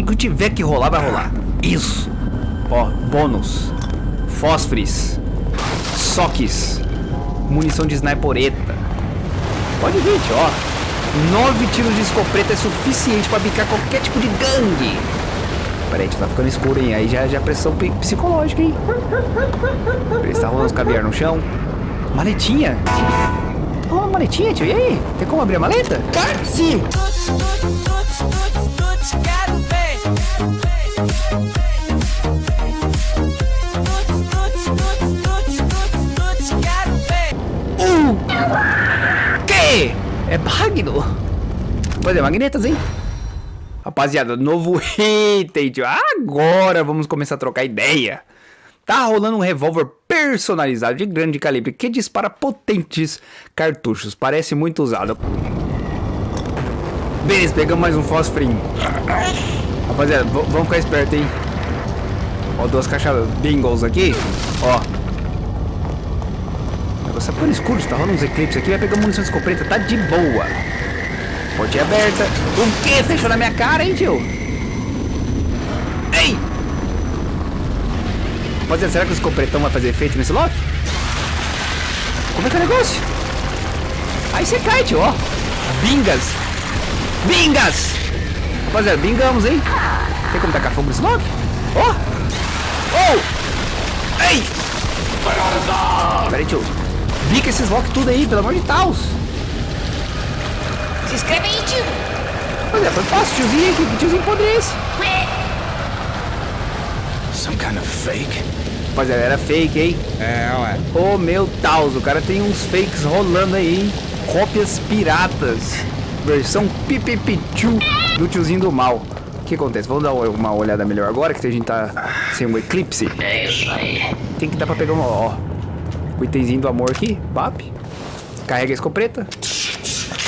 que tiver que rolar, vai rolar. Isso. Ó, bônus. Fósforis. Soques. Munição de snipereta. Pode vir, tio, ó. Nove tiros de escopeta é suficiente pra bicar qualquer tipo de gangue. Peraí, tá ficando escuro, hein? Aí já, já é pressão psicológica, hein? Peraí, tá rolando os caviar no chão. Maletinha. Ó, oh, maletinha, tio. E aí? Tem como abrir a maleta? Sim. É Magno. Pois é, magnetas, hein? Rapaziada, novo item, tio. Agora vamos começar a trocar ideia. Tá rolando um revólver personalizado de grande calibre que dispara potentes cartuchos. Parece muito usado. Beleza, pegamos mais um fósforinho. Rapaziada, vamos ficar esperto, hein? Ó, duas caixas bingos aqui. Ó, negócio tá ficando escuro, tá rolando uns eclipses aqui, vai pegar munição escopeta, tá de boa. Portinha aberta. O que? Fechou na minha cara, hein, tio? Ei! Rapaziada, será que o escopretão vai fazer efeito nesse lock? Como é que é o negócio? Aí você cai, tio, ó. Bingas! Bingas! Rapaziada, bingamos, hein? Tem como tacar fogo nesse lock? Ó! Oh! oh! Ei! Pera aí, tio. Bica esses lock tudo aí, pelo amor de Deus. Se inscreve aí, tio. Pois é, foi fácil, tiozinho aqui. Que tiozinho podre é esse? Some kind of fake. Rapaziada, era fake, hein? É, ué. Ô, oh, meu Deus, o cara tem uns fakes rolando aí, hein? Cópias piratas. Versão pipipichu do tiozinho do mal. O que acontece? Vamos dar uma olhada melhor agora que a gente tá sem um eclipse. É isso aí. Tem que dar pra pegar. Ó, o itemzinho do amor aqui, bap. Carrega a escopeta.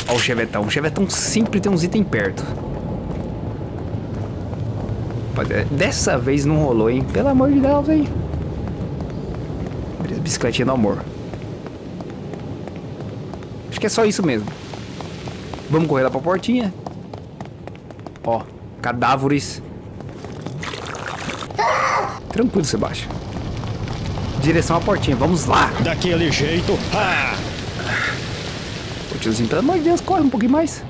Ó o chevetão. O chevetão sempre tem uns itens perto. Dessa vez não rolou, hein? Pelo amor de Deus, hein? Beleza, bicicletinha do amor. Acho que é só isso mesmo. Vamos correr lá pra portinha. Ó, cadáveres. Tranquilo, Sebastião. Direção à portinha, vamos lá. Daquele jeito. Ah! O tiozinho, pelo amor de Deus, corre um pouquinho mais.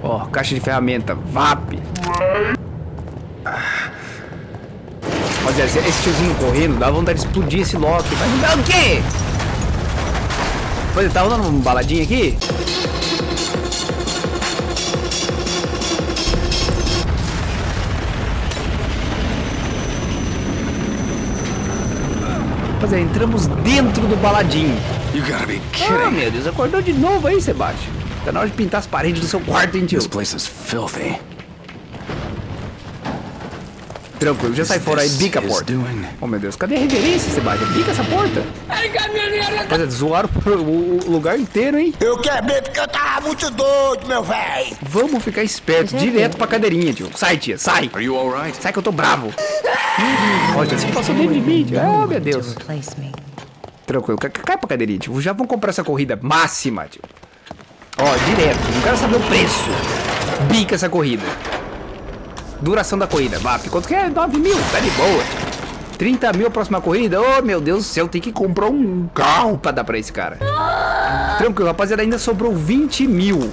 Ó, caixa de ferramenta, VAP. Rapaziada, esse tiozinho correndo, dá vontade de explodir esse Loki. Dá o quê? Pois tá rolando uma baladinha aqui? Rapaziada, entramos dentro do baladinho. Ah, meu Deus, acordou de novo aí, Sebastião. Tá na hora de pintar as paredes do seu quarto, hein, tio? This place is filthy. Tranquilo, já sai fora aí, bica a porta. Oh, meu Deus, cadê a reverência, Sebastião? Bica essa porta. Rapaziada, zoaram o lugar inteiro, hein? Eu quebrei porque eu tava muito doido, meu velho. Vamos ficar esperto, direto pra cadeirinha, tio. Sai, tia, sai. Are you alright? Sai que eu tô bravo. Olha, você passou dentro de mim, tio. Oh, meu Deus. Tranquilo, cai pra cadeirinha, tio. Já vamos comprar essa corrida máxima, tio. Ó, direto. Não quero saber o preço. Bica essa corrida. Duração da corrida. VAP, quanto que é? 9 mil. Tá de boa. 30 mil a próxima corrida. Oh, meu Deus do céu. Tem que comprar um carro pra dar pra esse cara. Tranquilo, rapaziada. Ainda sobrou 20 mil.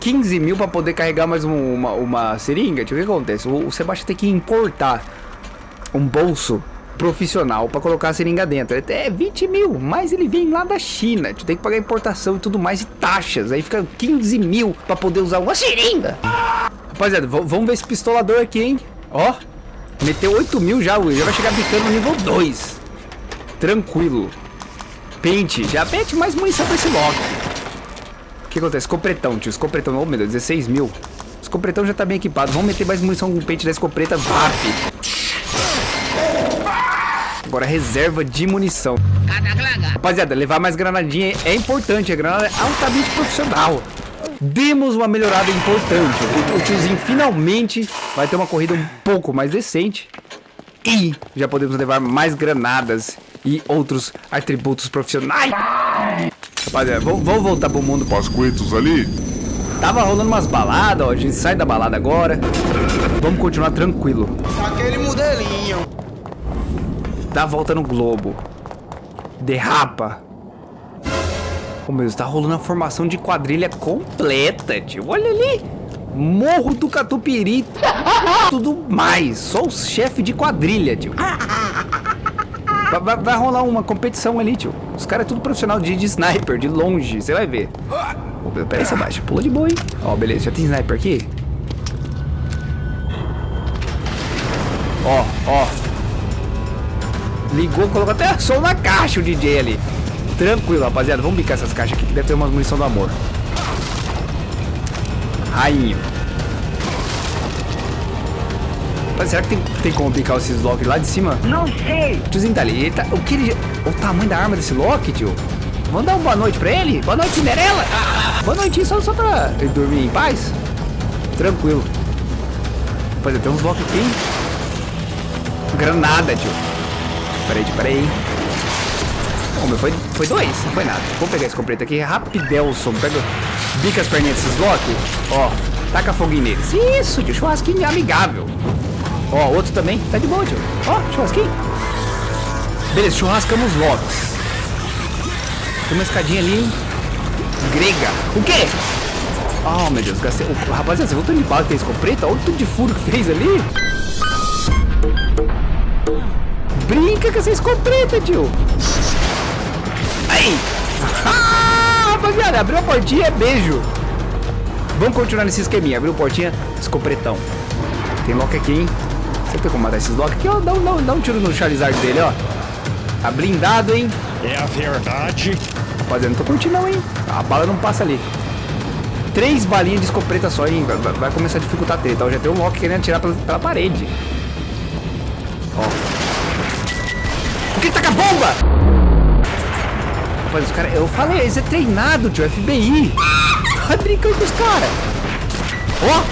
15 mil pra poder carregar mais um, uma, uma seringa. Deixa eu ver o que acontece. O, o Sebastião tem que importar um bolso profissional para colocar a seringa dentro. É 20 mil, mas ele vem lá da China. Tu tem que pagar importação e tudo mais e taxas. Aí fica 15 mil para poder usar uma seringa. Rapaziada, vamos ver esse pistolador aqui, hein? Ó, meteu 8 mil já, já vai chegar bicando no nível 2. Tranquilo. Pente, já pente mais munição pra esse lock. O que acontece? Escopretão, tio. Escopretão, oh meu Deus, 16 mil. Escopretão já tá bem equipado. Vamos meter mais munição com o pente da escopeta VAP. Agora reserva de munição. Rapaziada, levar mais granadinha é importante. A granada é altamente profissional. Demos uma melhorada importante. O tiozinho finalmente vai ter uma corrida um pouco mais decente. E já podemos levar mais granadas e outros atributos profissionais. Rapaziada, vamos, vamos voltar pro mundo. Pascoitos ali? Tava rolando umas baladas, ó. A gente sai da balada agora. Vamos continuar tranquilo. Aquele modelinho. Dá a volta no globo. Derrapa. Oh, meu Deus, tá rolando a formação de quadrilha completa, tio. Olha ali. Morro do Catupiri. Tudo mais. Só os chefes de quadrilha, tio. Vai, vai- vai rolar uma competição ali, tio. Os caras é tudo profissional de, de sniper, de longe. Você vai ver. Oh, meu, peraí, Sebastião. Pula de boa, hein? Ó, beleza. Já tem sniper aqui? Ó, ó. Ligou, colocou até som na caixa o DJ ali. Tranquilo, rapaziada. Vamos bicar essas caixas aqui que deve ter umas munição do amor. Rainho. Mas será que tem, tem como bicar esses Loki lá de cima? Não sei. Tiozinho tá ali. Tá, o que ele. O tamanho da arma desse Loki, tio? Vamos dar uma boa noite pra ele? Boa noite, Cinderela! Boa noite, só, só pra ele dormir em paz? Tranquilo. Rapaziada, tem uns Loki aqui. hein? Granada, tio. Peraí, peraí. Meu, foi, foi dois, não foi nada. Vou pegar esse completo aqui, rapidelson. Pega, bica as perninhas desses Loki. Ó, taca foguinho neles. Isso, tio, churrasquinho amigável. Ó, outro também, tá de boa, tio. Ó, churrasquinho. Beleza, churrascamos Locks. Tem uma escadinha ali? Grega. O quê? Oh, meu Deus, gastei. Oh, rapaziada, você voltou de bala que tem escopeta? Olha o tudo de furo que fez ali. Brinca com essa escopeta, tio. Aí. Ah, rapaziada, abriu a portinha, beijo. Vamos continuar nesse esqueminha. Abriu a portinha, escopretão. Tem Loki aqui, hein? Você tem como matar esses Loki aqui, ó? Dá um, dá, dá um tiro no Charizard dele, ó. Tá blindado, hein? É a verdade. Rapaziada, não tô curtindo não, hein? A bala não passa ali. Três balinhas de escopeta só, hein? Vai, vai- começar a dificultar a treta. Ó, já tem um Loki querendo atirar pela, pela parede. Ó. Por que taca a bomba? Rapaz, os caras... Eu falei, eles é treinado, tio. FBI. Vai brincando com os caras. Ó.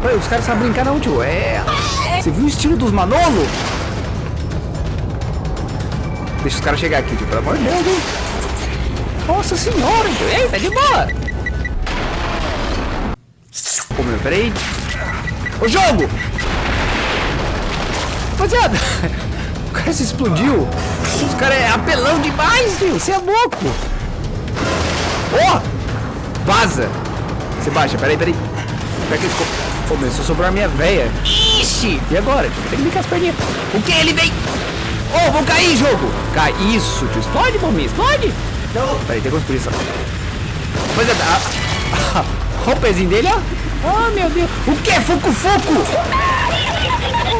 Pô, os caras sabem brincar não, tio. É... Você viu o estilo dos Manolo? Deixa os caras chegar aqui, tio. Pelo amor de Deus, hein? Nossa senhora, tio. Ei, tá de boa. Ô, meu, peraí. Ô, jogo! Rapaziada, o cara se explodiu. Os caras é apelão demais, tio. Você é louco. Ó! Vaza! Você baixa, peraí, peraí. Pega esse co- Ô, meu, só sobrou a minha véia. Ixi! E agora? Tem que bicar as perninhas. O que? Ele vem! Ô, vou cair, jogo! Cai. Isso, tio. Explode, bombinha. Explode! Não. Peraí, tem construção. Rapaziada, a... Olha o pezinho dele, ó. Oh, meu Deus. O que? Fuco, fuco!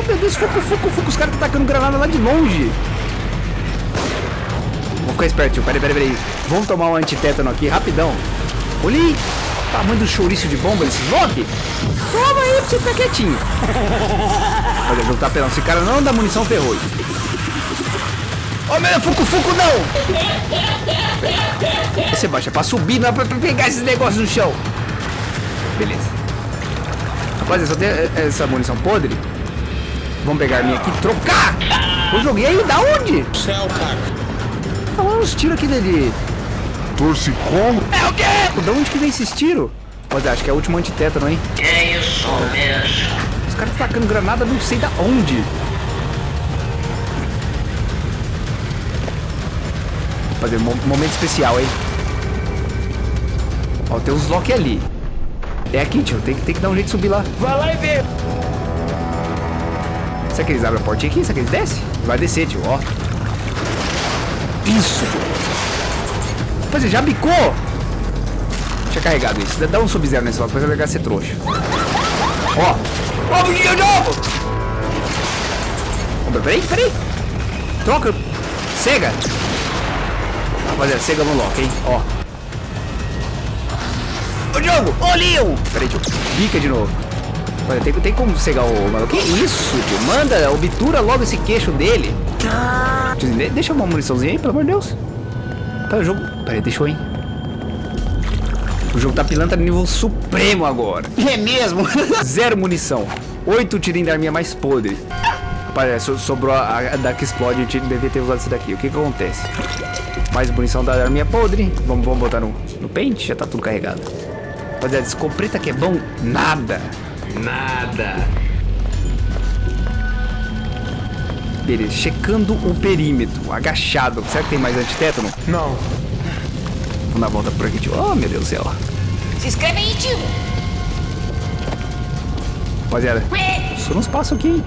Meu Deus, fuco, fuco, fuco. Os caras estão tacando granada lá de longe. Vou ficar esperto, tio. Peraí, peraí, peraí. Vamos tomar um antitétano aqui, rapidão. Olha aí. o Tamanho do chouriço de bomba desses Loki. Toma aí pra você ficar quietinho. Olha, eu tá pelando. Esse cara não dá munição, ferrou. Ô, oh, meu, fuco, fuco, não. Você baixa pra subir, não é pra, pegar esses negócios no chão. Beleza. Rapaziada, só tem eh, essa munição podre. Vamos pegar a minha aqui e trocar. Eu joguei aí, da onde? Céu, cara. Tá lá uns tiros aqui dele. Torcicolo? É o quê? Da onde que vem esses tiros? Rapaziada, acho que é o último antitétano, hein? É isso mesmo. Os caras estão tacando granada não sei da onde. Fazer um momento especial, hein? Ó, tem uns Loki ali. É aqui, tio. Tem, que- tem que dar um jeito de subir lá. Vai lá e vê. Será que eles abrem a portinha aqui? Será que eles descem? Vai descer, tio, ó. Isso. Pois é, já bicou. Tinha carregado isso. Dá um sub-zero logo, depois vai ser trouxa. Ó. Ó, menino de novo! Peraí, peraí. Troca. Cega. Rapaziada, cega no lock, hein? Ó. Ô, Diogo! Ô, Leon! Peraí, tio. Bica de novo. Olha, tem, tem como cegar o maluco. Que isso, tio? Manda, obtura logo esse queixo dele. Deixa uma muniçãozinha aí, pelo amor de Deus. Pera, o jogo... Peraí, deixou, hein? O jogo tá pilantra nível supremo agora. É mesmo? Zero munição. Oito tirinhos da arminha mais podre. Rapaz, so- sobrou a, a da que explode, gente devia ter usado esse daqui. O que que acontece? Mais munição da arminha podre. Vamos, vamos botar no, no pente, já tá tudo carregado. Rapaziada, escopeta que é bom? Nada. Nada. Beleza, checando o perímetro, agachado. Será que tem mais antitétano? Não. Vamos dar a volta por aqui, tio. Oh, meu Deus do céu. Se inscreve aí, tio. Rapaziada, só nos passa aqui, hein?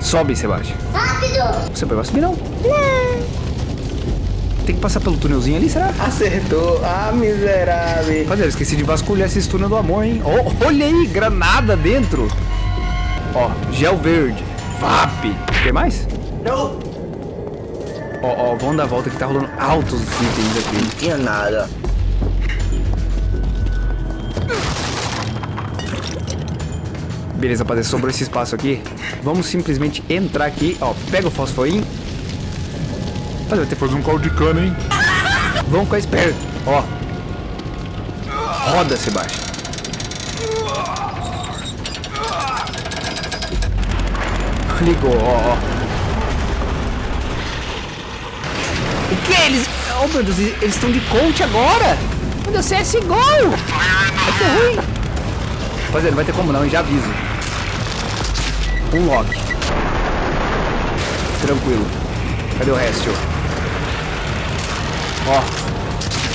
Sobe, Sebastião. Rápido. Você vai subir, não? Tem que passar pelo túnelzinho ali, será? Acertou. Ah, miserável. Rapaziada, esqueci de vasculhar esse túnel do amor, hein? Oh, olha aí, granada dentro. Ó, gel verde. VAP. Tem mais? Não. Ó, ó, vamos dar a volta que tá rolando altos itens aqui. Tinha nada. Beleza, rapaziada, sobrou esse espaço aqui. Vamos simplesmente entrar aqui. Ó, pega o fosforinho. Rapaziada, vai ter Fazer um caldo de cana, hein? Vamos ficar esperto. Ó. Roda, Sebastião. Ligou, ó, ó. O que? Eles. Oh meu Deus, eles estão de coach agora! Meu Deus, CSGO! Vai ser ruim! Rapaziada, não vai ter como não, hein? Já aviso. Um lock. Tranquilo. Cadê o resto? Ó.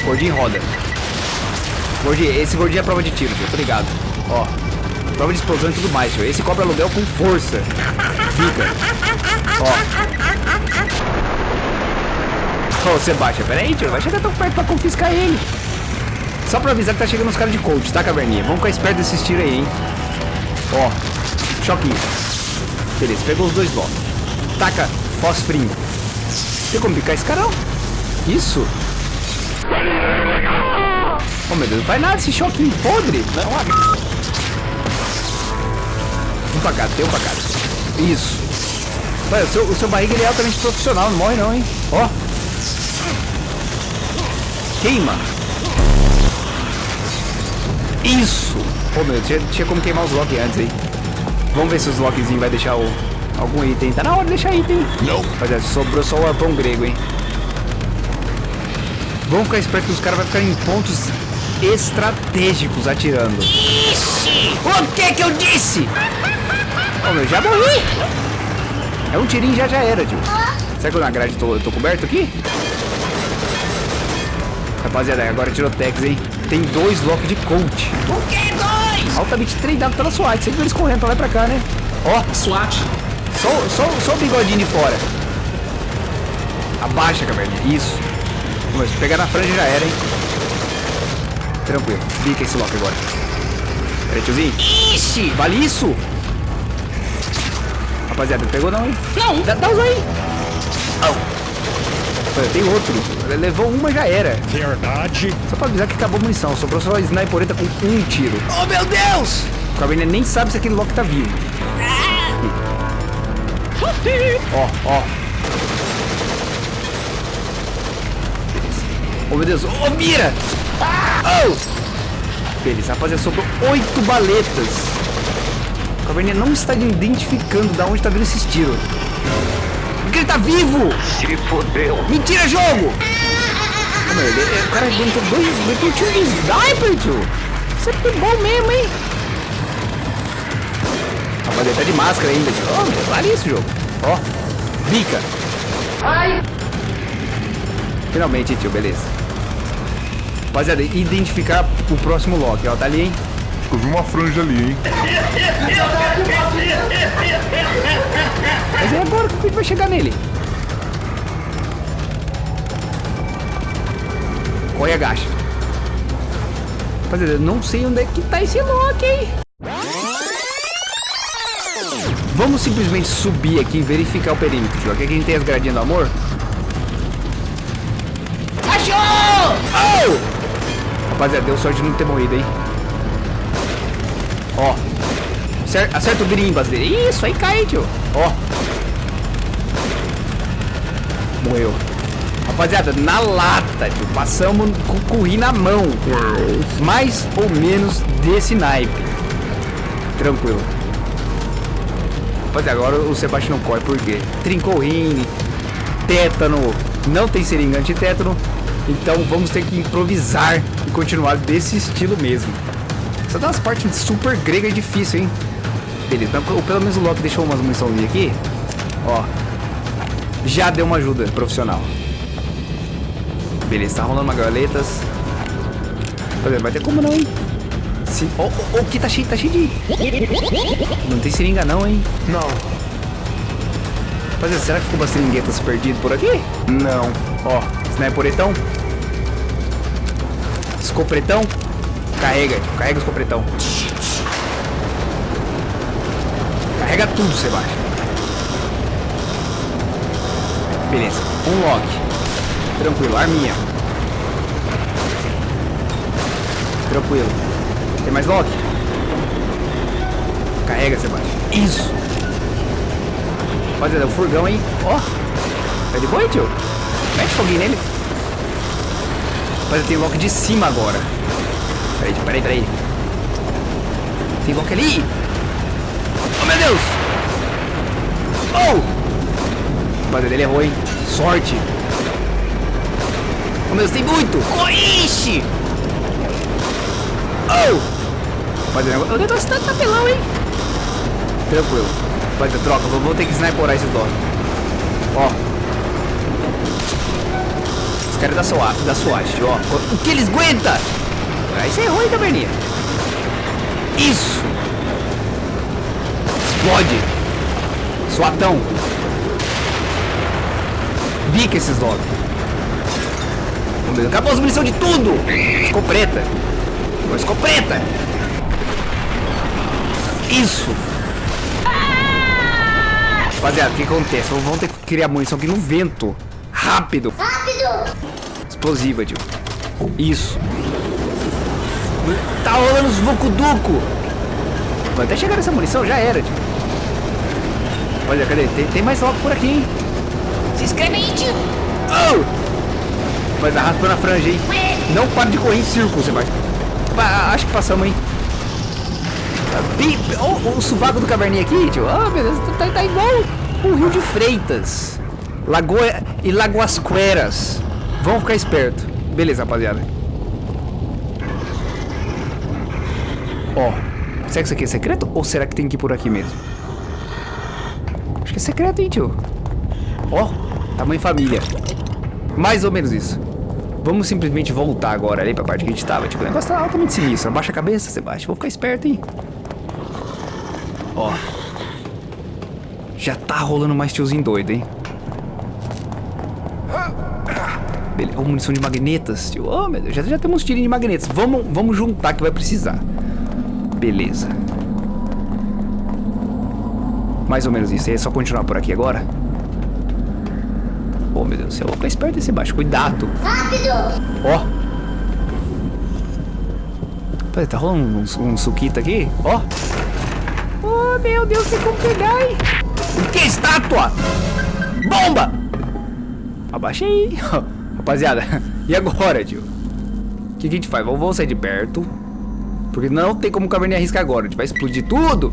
Gordinho roda. Gordinho, esse gordinho é prova de tiro, tio. Tô ligado. Ó. Prova de explosão e tudo mais, tio. Esse cobra aluguel com força. Fica. Ó. Ô, Sebastião, pera aí, tio. Vai chegar tão perto pra confiscar ele. Só pra avisar que tá chegando os caras de coach, tá, caverninha? Vamos ficar esperto desses tiros aí, hein? Ó. Choquinho. Beleza, pegou os dois blocos. Taca fosfrinho. Tem como picar esse cara, não? Isso. Oh, meu Deus, não vai nada esse choquinho podre. Um pra cá, tem um pra cá. Isso. Olha, o seu, o seu barriga ele é altamente profissional, não morre não, hein? Ó. Queima. Isso. Pô, meu, tinha, tinha como queimar os locks antes aí. Vamos ver se os lockzinhos vai deixar o, algum item. Tá na hora de deixar item. Não. Rapaziada, sobrou só o arpão grego, hein? Vamos ficar esperto que os caras vão ficar em pontos estratégicos atirando. Ixi! O que que eu disse? Ô, meu, já morri. É um tirinho já já era, tio. Será que eu na grade tô, tô coberto aqui? Rapaziada, agora tirou Tex, hein? Tem dois locks de coach. O que dois? Altamente treinado pela SWAT. Sempre eles correndo pra lá e pra cá, né? Ó, SWAT. só, só, só o bigodinho de fora. Abaixa, caverninha. Isso. Mas se pegar na franja já era, hein? Tranquilo. Bica esse lock agora. Peraí, tiozinho. Ixi. Vale isso? Rapaziada, pegou não, hein? Não. Dá, dá os aí. Olha, tem outro. Levou uma já era. Verdade. Só pra avisar que acabou a munição. Sobrou só a snipereta com um tiro. Oh, meu Deus. O Caverninha nem sabe se aquele lock tá vivo. Ó, ó. Oh, meu Deus. Ô, mira! Oh! Beleza, rapaziada, sobrou oito baletas. O Caverninha não está identificando da onde tá vindo esses tiros. Porque ele tá vivo! Se fodeu. Mentira, jogo! Meu, ele- ele- o cara aguentou dois, um tiro de sniper, tio. Isso é bom mesmo, hein? Rapaz, ele tá de máscara ainda, tio. Ó, meu, vale isso, jogo. Ó, bica. Finalmente, tio, beleza. Rapaziada, identificar o próximo lock, ó, tá ali, hein? Acho que eu vi uma franja ali, hein? Mas é agora que a gente vai chegar nele. Corre agacha. Rapaziada, eu não sei onde é que tá esse lock, hein? Vamos simplesmente subir aqui e verificar o perímetro, tio. Aqui a gente tem as gradinhas do amor. Achou. Oh! Rapaziada, deu sorte de não ter morrido, hein? Ó. Acer- Acerta o grimbas dele. Isso, aí cai, tio. Ó. Morreu. Rapaziada, na lata, tio. Passamos com o curri na mão. Mais ou menos desse naipe. Tranquilo. Rapaziada, agora o Sebastião corre, por quê? Trincou o tétano, não tem seringa antitétano, então vamos ter que improvisar continuar desse estilo mesmo. Essa dá umas partes super grega e difícil, hein? Beleza, então, pelo menos o Loki deixou umas muniçãozinhas aqui. Ó, já deu uma ajuda profissional. Beleza, tá rolando uma galetas. Rapaziada, vai ter como não, hein? Sim. Oh, oh, oh, aqui tá cheio, tá cheio de... Não tem seringa não, hein? Não. Rapaziada, será que ficou umas seringuetas perdidas por aqui? Não. Ó, sniperetão. Escopretão. Carrega, carrega o escopretão. Carrega tudo, Sebastião. Beleza, um lock. Tranquilo, arminha. Tranquilo. Tem mais lock? Carrega, Sebastião. Isso. Rapaziada, o furgão, hein? Ó. Tá de boa, tio? Mete foguinho nele. Rapaziada, tem lock de cima agora. Peraí, peraí, peraí. Tem lock ali. Oh, meu Deus. Oh. Rapaziada, ele errou, hein? Sorte. Oh, meu Deus, tem muito. Oh, ixi. Oh. Rapaziada, o negócio tá tapelão, hein? Tranquilo. Rapaziada, troca. Vou, ter que sniperar esses dó. Ó. Os caras da SWAT, da SWAT, ó. O que eles aguentam? Aí você errou, hein, caverninha? Isso. Explode. Suatão. Bica esses dog. Acabou as munição de tudo. Escopeta. Escopeta. Isso. Rapaziada, o que acontece? Vamos ter que criar munição aqui no vento. Rápido. Rápido! Explosiva, tio. Isso. Tá rolando os vucuduco. Vai até chegar nessa munição, já era, tio. Olha, cadê? Tem, tem mais logo por aqui, hein? Se inscreve aí, tio. Oh! Mas arrasta na franja, hein? Não para de correr em círculo, você vai. Ah, acho que passamos, hein? Pi- Oh, o sovaco do caverninha aqui, tio. Ah, meu Deus, tá, tá igual o Rio de Freitas. Lagoa e Lagoas Queras. Vamos ficar esperto. Beleza, rapaziada. Ó, será que isso aqui é secreto? Ou será que tem que ir por aqui mesmo? Acho que é secreto, hein, tio? Ó, tamanho família. Mais ou menos isso. Vamos simplesmente voltar agora ali pra parte que a gente tava. Tipo, o negócio tá altamente sinistro. Abaixa a cabeça, Sebastião. Vou ficar esperto, hein? Ó. Já tá rolando mais tiozinho doido, hein? Beleza. Ó, munição de magnetas, tio. Oh, meu Deus. Já, já temos tirinhos de magnetas. Vamos, vamos juntar que vai precisar. Beleza. Mais ou menos isso. É só continuar por aqui agora? Oh, meu Deus do céu. Vou ficar esperto esse baixo. Cuidado. Rápido! Ó. Peraí, tá rolando um, um suquita aqui? Ó. Oh, meu Deus, tem como pegar, hein? Que? Estátua? Bomba! Abaixei. Rapaziada, e agora, tio? O que, que a gente faz? Vamos, vamos sair de perto. Porque não tem como o caverninha arriscar agora. A gente vai explodir tudo.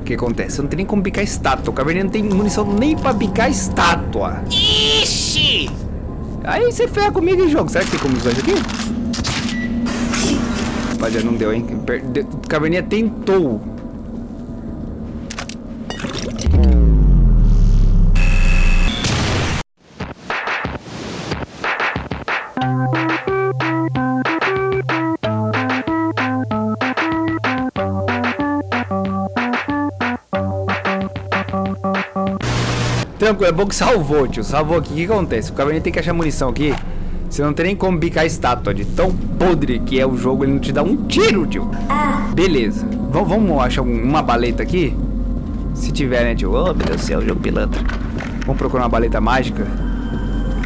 O que acontece? Não tem nem como picar estátua. O caverninha não tem munição nem pra picar estátua. Ixi! Aí você ferra comigo em jogo. Será que tem como usar isso aqui? Rapaziada, não deu, hein? Caverninha tentou. Tranquilo, é bom que salvou, tio. Salvou aqui. O que acontece? O Caverninha tem que achar munição aqui. Você não tem nem como bicar a estátua de tão podre que é o jogo. Ele não te dá um tiro, tio. Beleza. V vamos achar um- uma baleta aqui? Se tiver, né, tio? Oh, meu Deus do céu, jogo pilantra. Vamos procurar uma baleta mágica.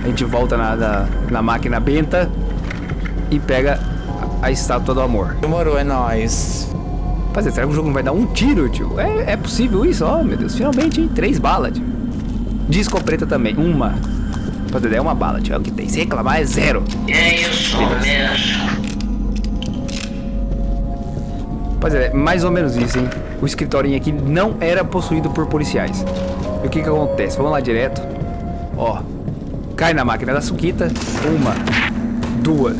A gente volta na, na, na máquina benta e pega a, a estátua do amor. Demorou, é nóis. Rapaziada, será que o jogo não vai dar um tiro, tio? É, é possível isso? Oh, meu Deus. Finalmente, hein? Três balas, tio. De escopeta também. Uma. Rapaziada, é uma bala, tio. É o que tem. Se reclamar, é zero. É isso mesmo. Rapaziada, é mais ou menos isso, hein? o escritorinho aqui não era possuído por policiais. E o que que acontece? Vamos lá direto. Ó. Cai na máquina da Suquita. Uma. Duas.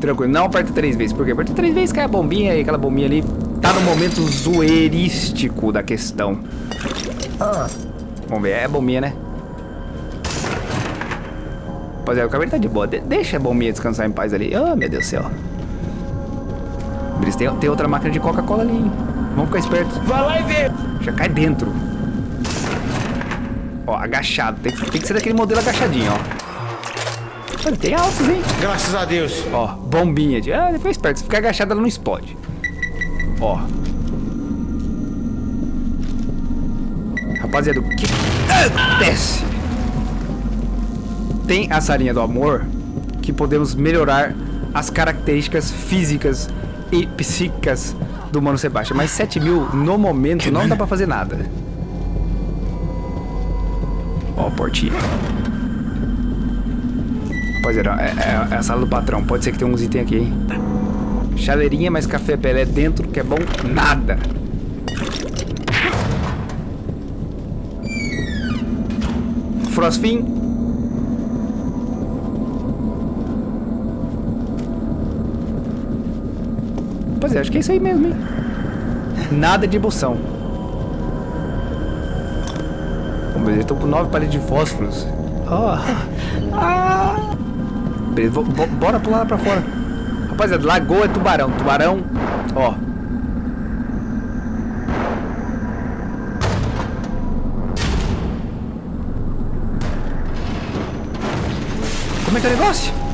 Tranquilo. Não aperta três vezes. Por quê? Aperta três vezes, cai a bombinha e aquela bombinha ali tá no momento zoeirístico da questão. Vamos ver. É bombinha, né? Rapaziada, o cabelo tá de boa. De deixa a bombinha descansar em paz ali. Oh, meu Deus do céu. Eles tem, tem outra máquina de Coca-Cola ali, hein? Vamos ficar espertos. Vai lá e vê. Já cai dentro. Ó, agachado. Tem, tem que ser daquele modelo agachadinho, ó. Olha, tem altos, hein? Graças a Deus. Ó, bombinha de... Ah, depois esperto. Se ficar agachado, ela não explode. Ó. Rapaziada, o que acontece? Tem a salinha do amor que podemos melhorar as características físicas e psíquicas do Mano Sebastião. Mas 7 mil, no momento, não dá pra fazer nada. Ó, portinha. Rapaziada, é, é- é a sala do patrão. Pode ser que tenha uns itens aqui, hein? Chaleirinha, mais café pelé dentro, que é bom nada. Frostfin. Pois é, acho que é isso aí mesmo, hein? Nada de emoção. Vamos ver, tô com nove paletes de fósforos. Ah. Ah. Beleza, bora pular lá pra fora. Rapaziada, lagoa é tubarão. Tubarão, ó. Como é que é o negócio?